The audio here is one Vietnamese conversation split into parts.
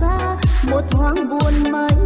ra một thoáng buồn mới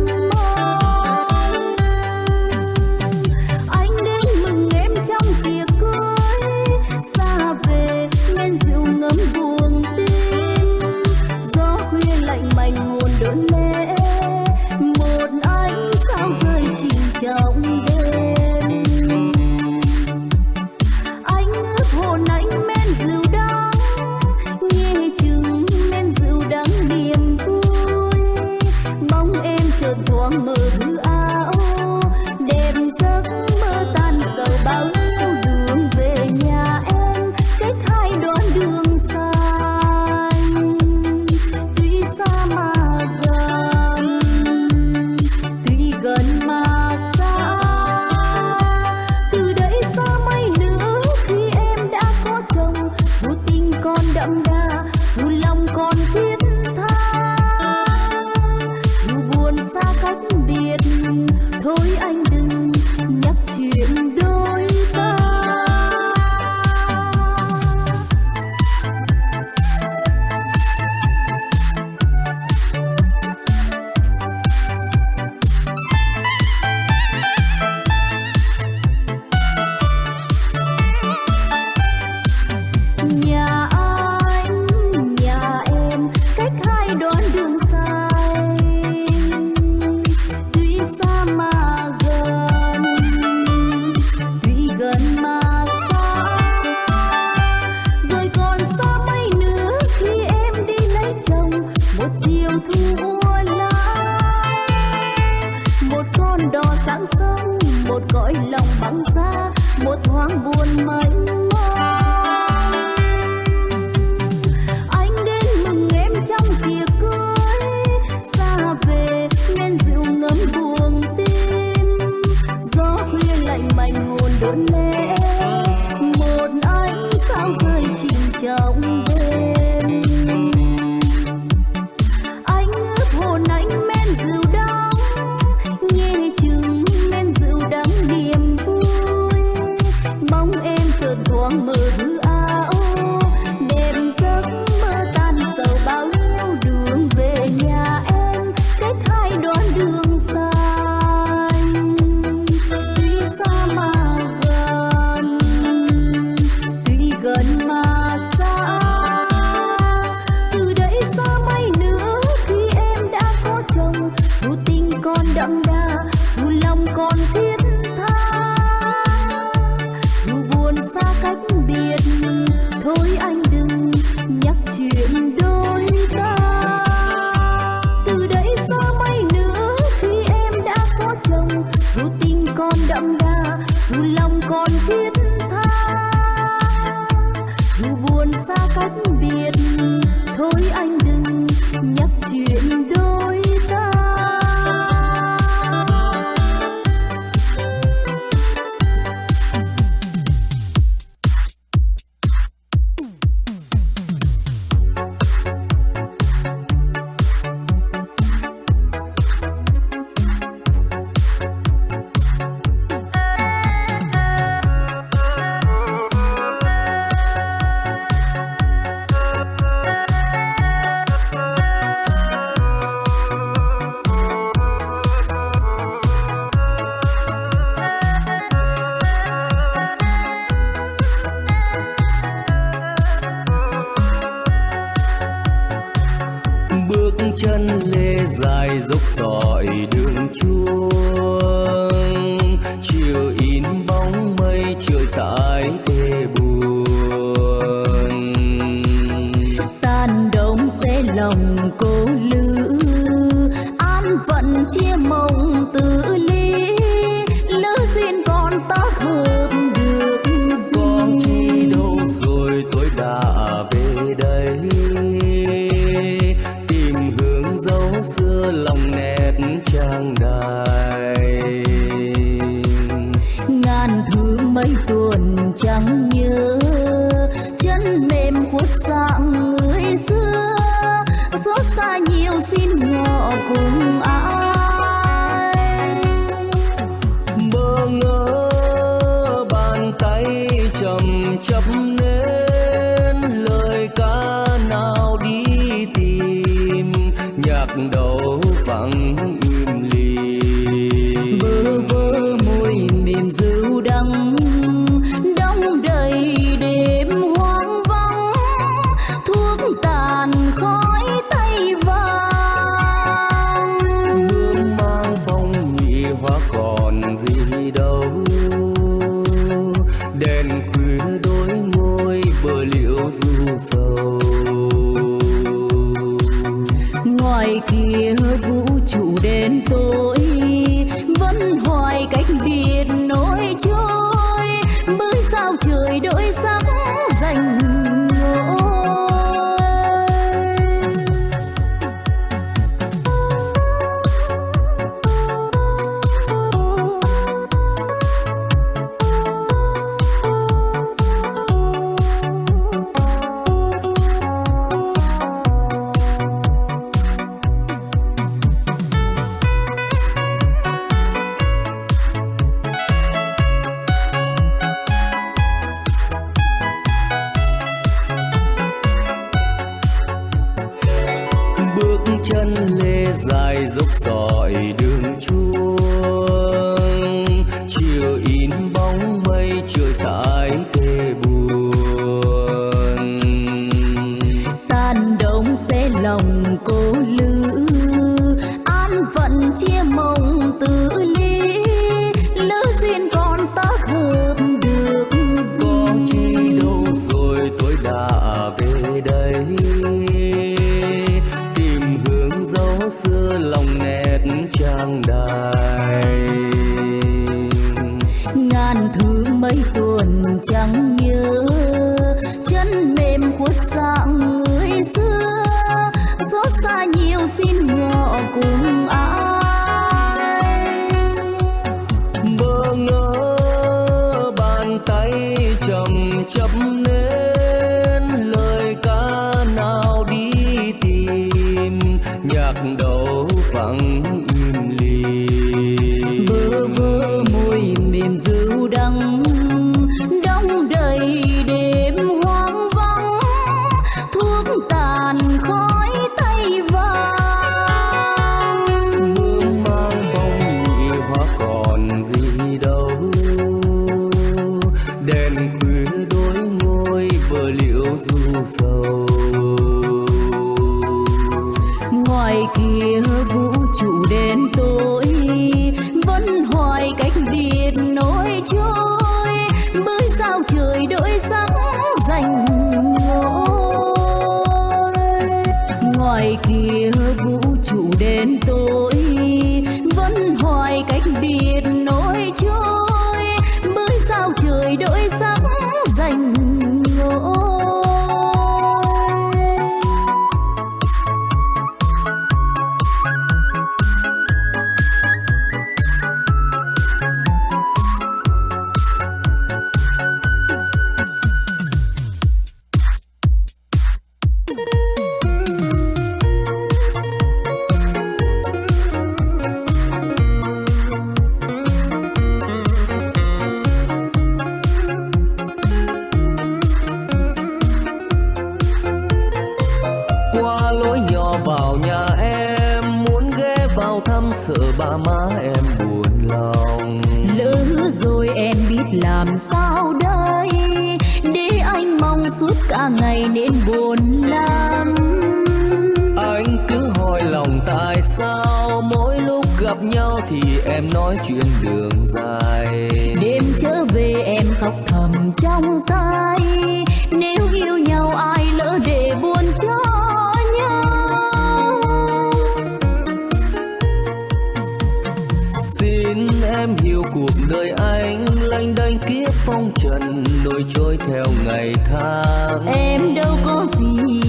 tháng em đâu có gì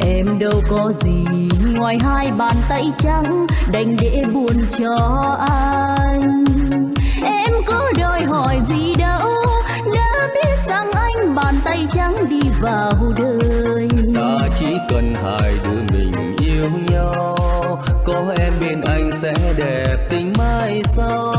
em đâu có gì. Ngoài hai bàn tay trắng đành để buồn cho anh. Em có đòi hỏi gì đâu đã biết rằng anh bàn tay trắng đi vào đời. Ta chỉ cần hai đứa mình yêu nhau có em bên anh sẽ đẹp tình mai sau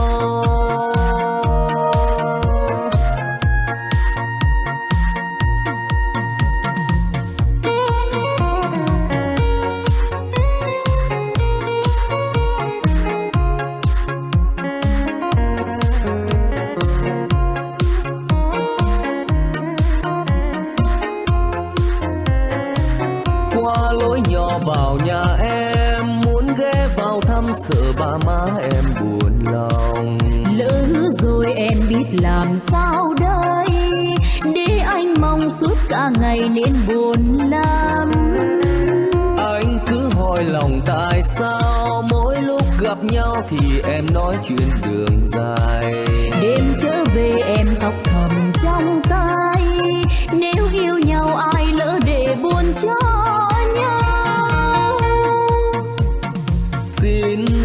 nên buồn lắm. Anh cứ hỏi lòng tại sao mỗi lúc gặp nhau thì em nói chuyện đường dài? Đêm trở về em khóc thầm trong tay. Nếu yêu nhau ai lỡ để buồn cho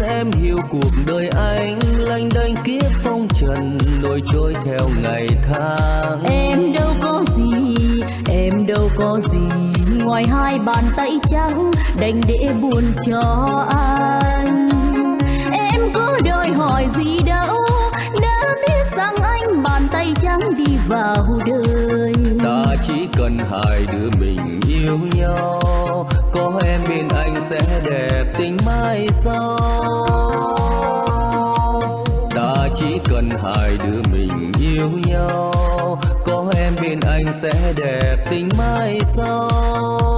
em hiểu cuộc đời anh lanh đênh kiếp phong trần nổi trôi theo ngày tháng ngoài hai bàn tay trắng, đành để buồn cho anh. Em có đòi hỏi gì đâu, đã biết rằng anh bàn tay trắng đi vào đời. Ta chỉ cần hai đứa mình yêu nhau, có em bên anh sẽ đẹp tình mai sau chỉ cần hai đứa mình yêu nhau, có em bên anh sẽ đẹp tình mai sau.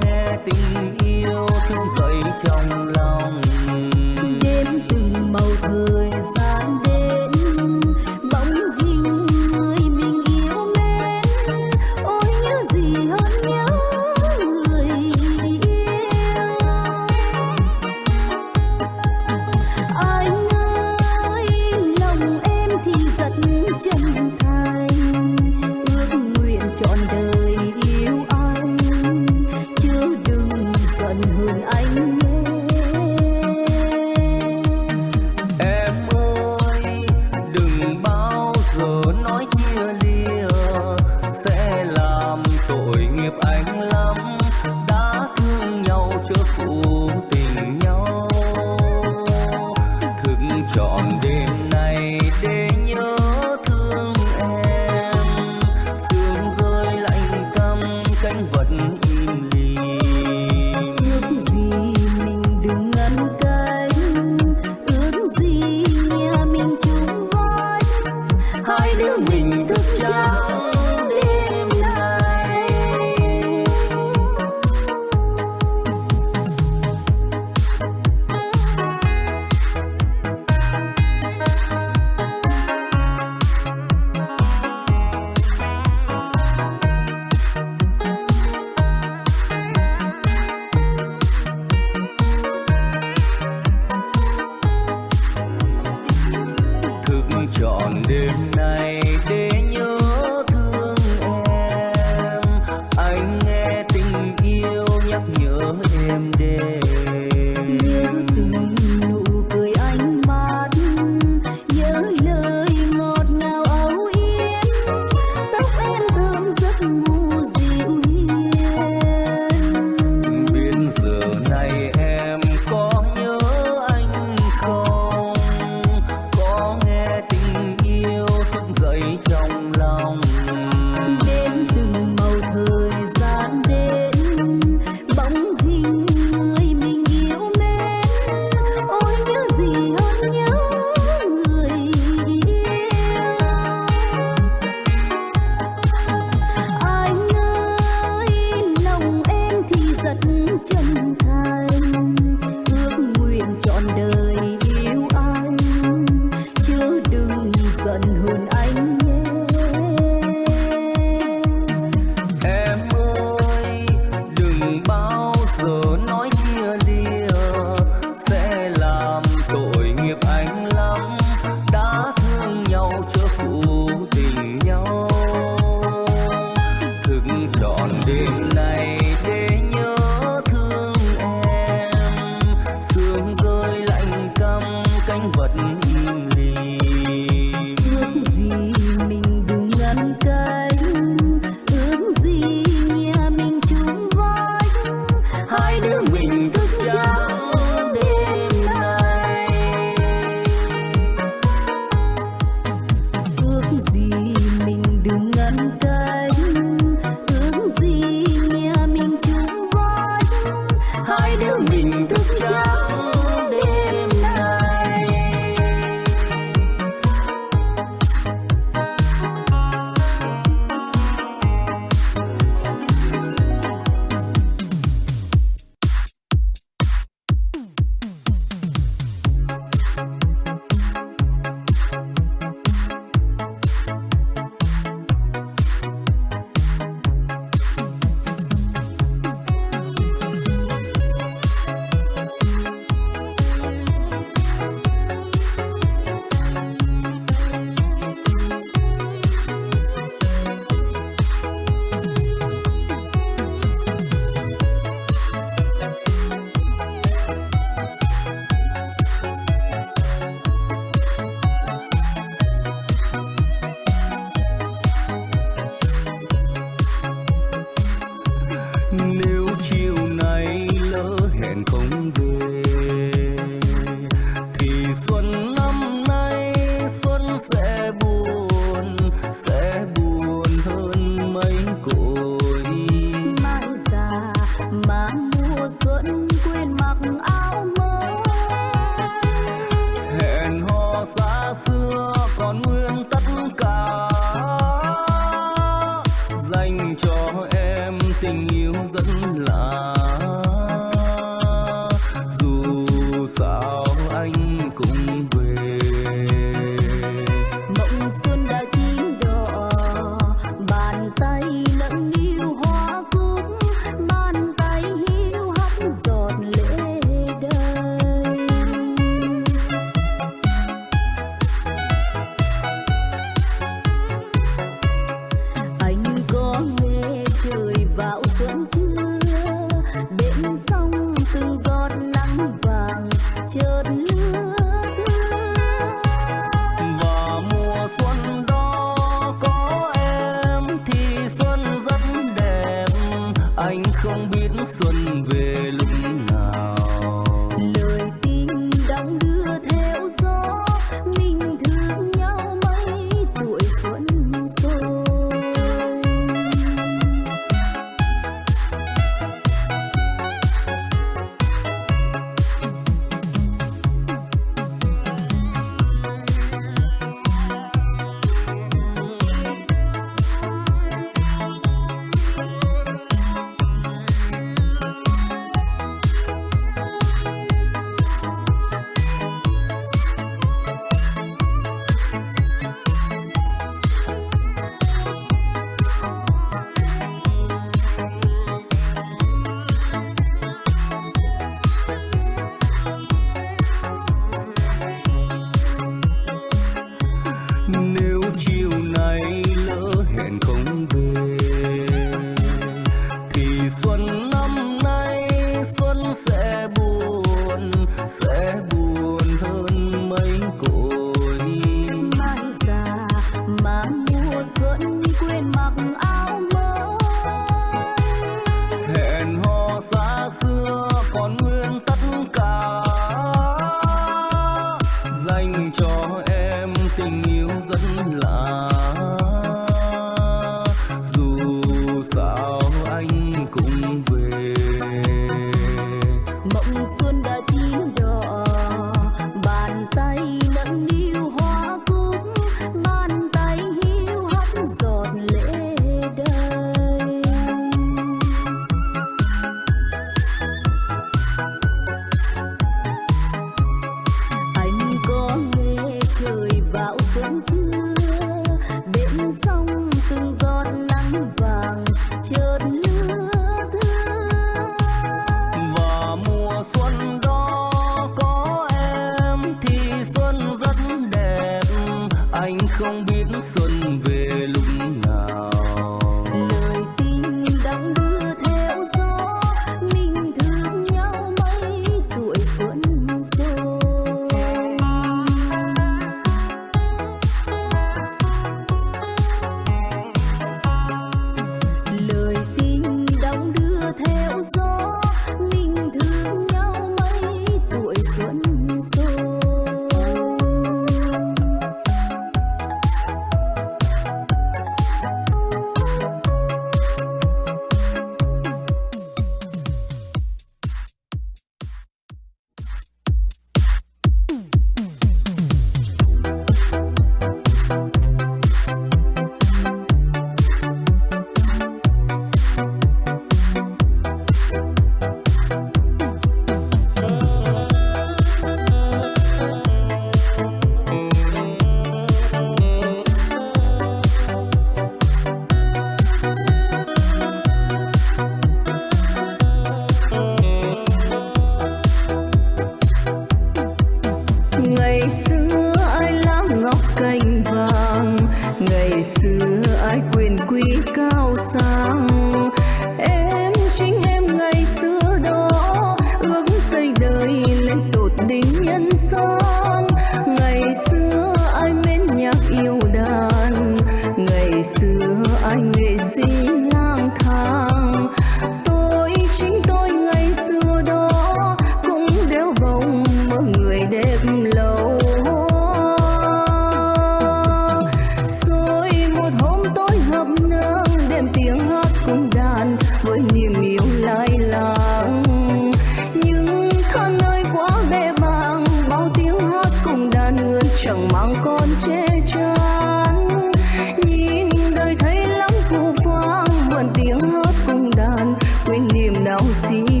assim.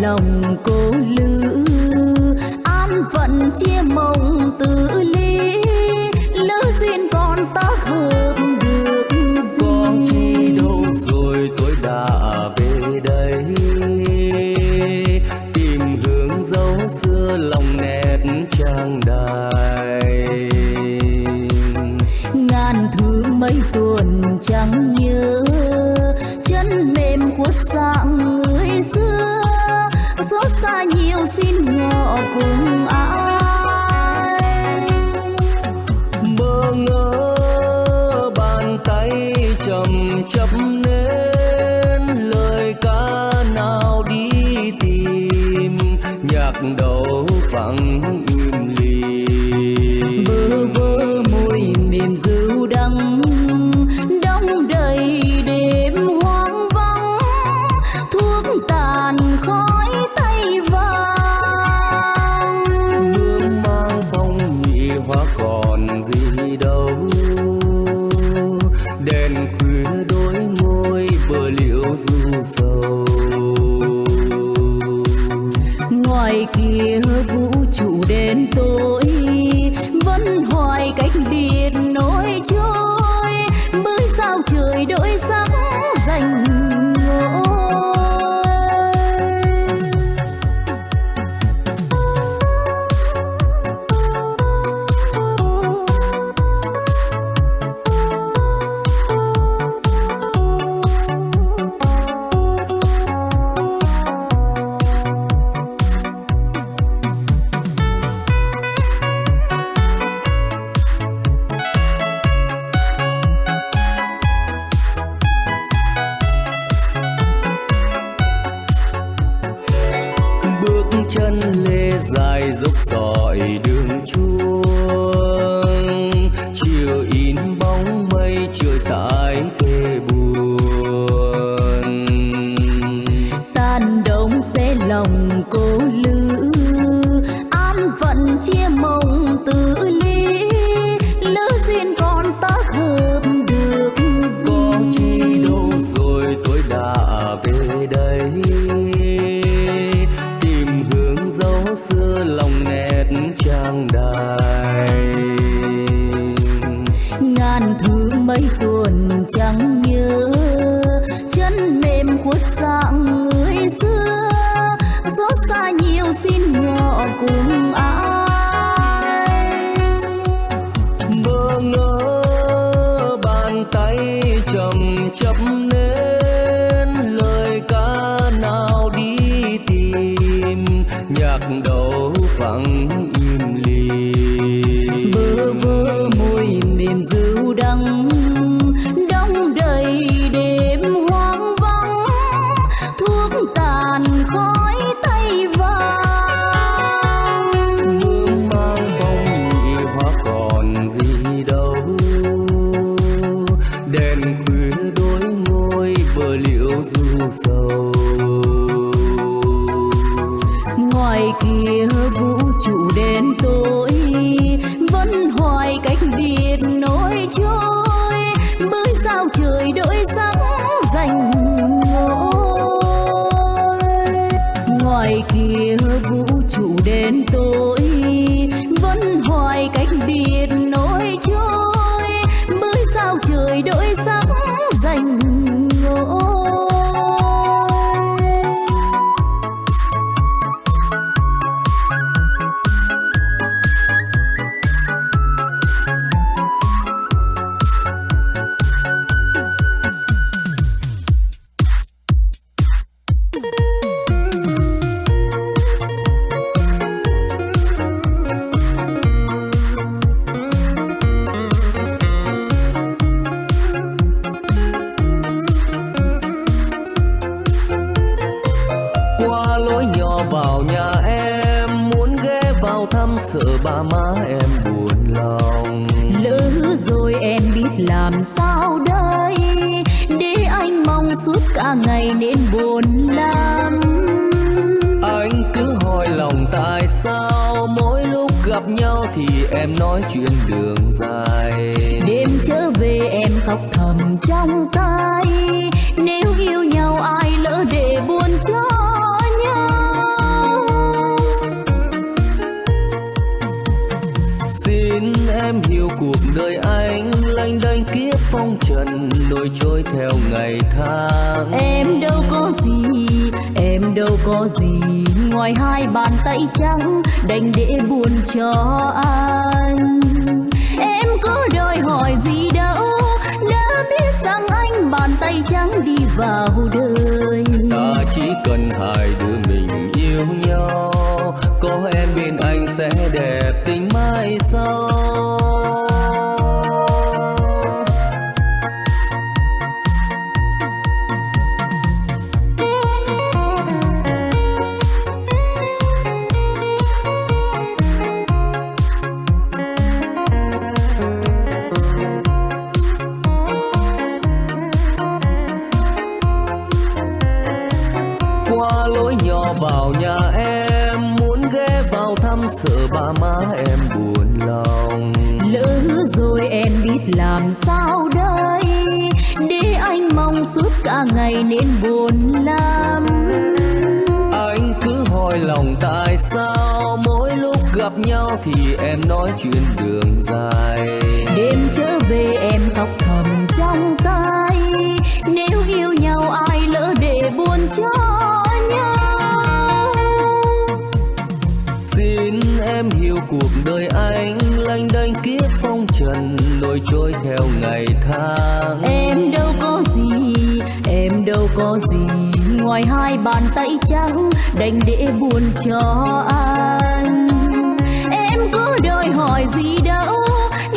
lòng cô lư an phận chia mộng hay trắng đành để buồn cho anh. Em có đòi hỏi gì đâu,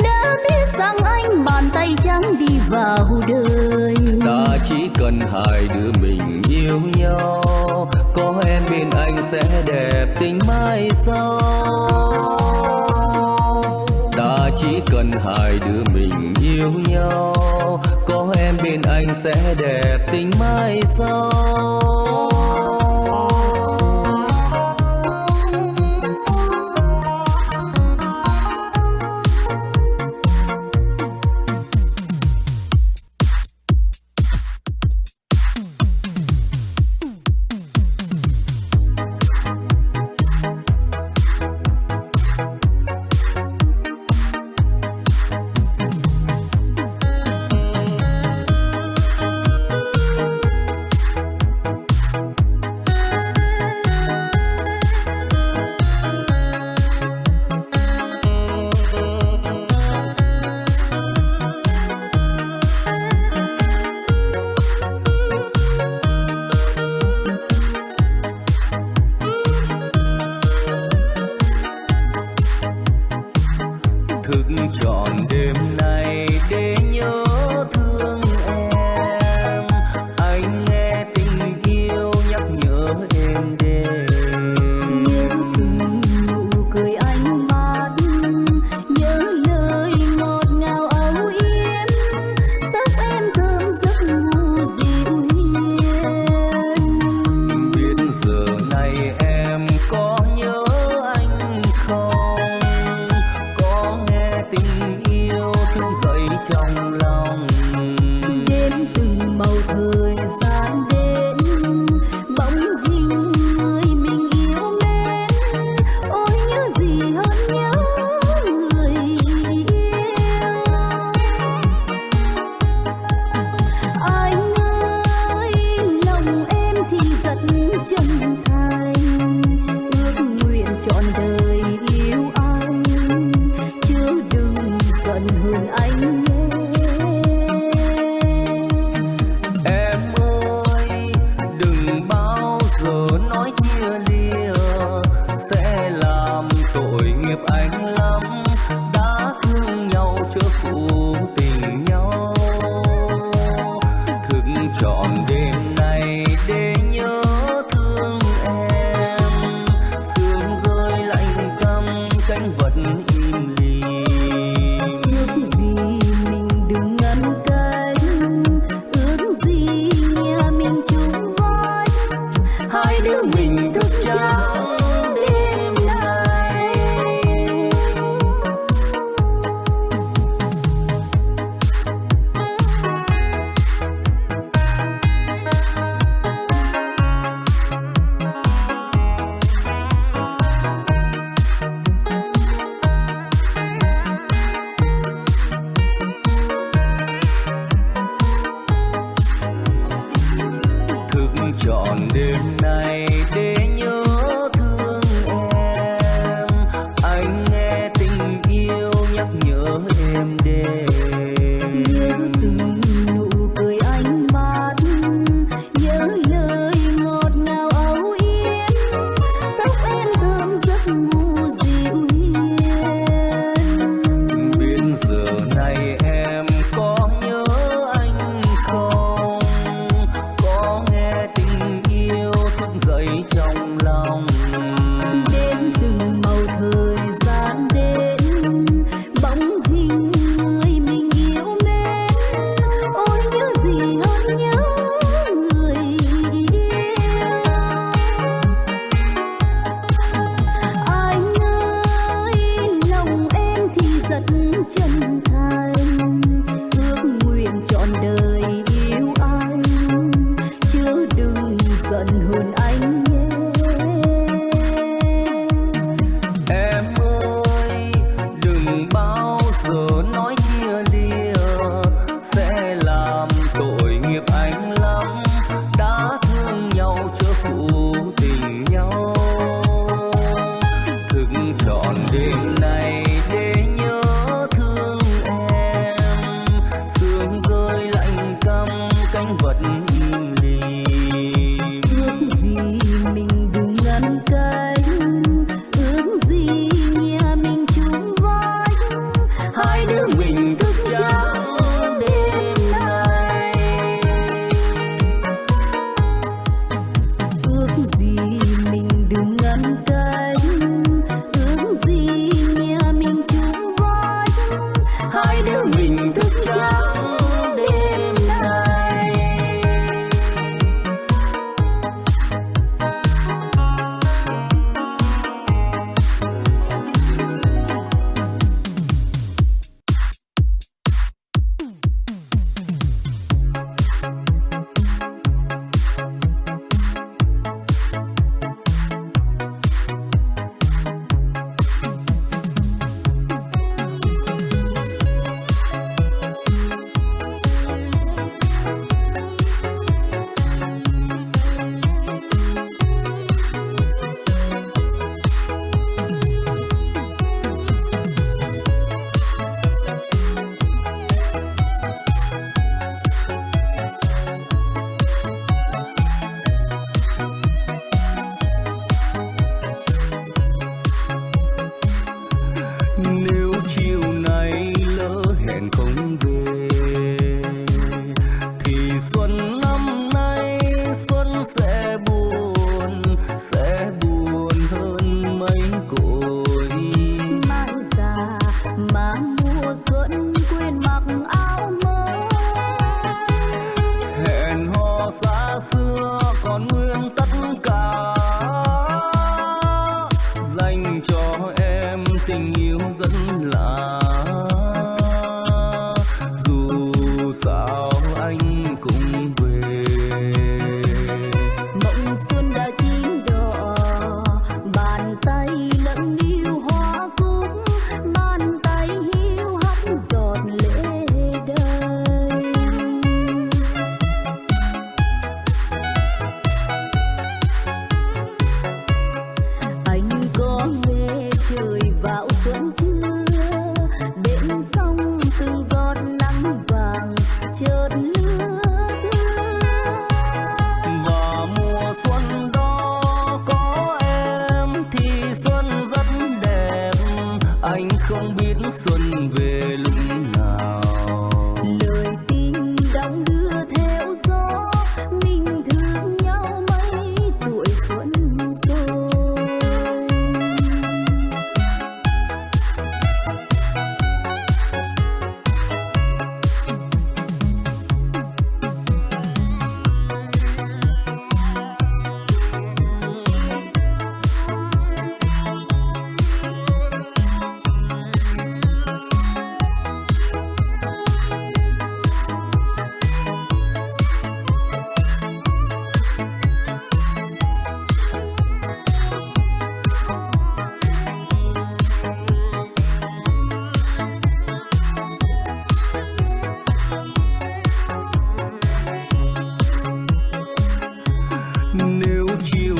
đã biết rằng anh bàn tay trắng đi vào đời. Ta chỉ cần hai đứa mình yêu nhau, có em bên anh sẽ đẹp tình mai sau. Ta chỉ cần hai đứa mình yêu nhau, có em bên anh sẽ đẹp tình mai sau. you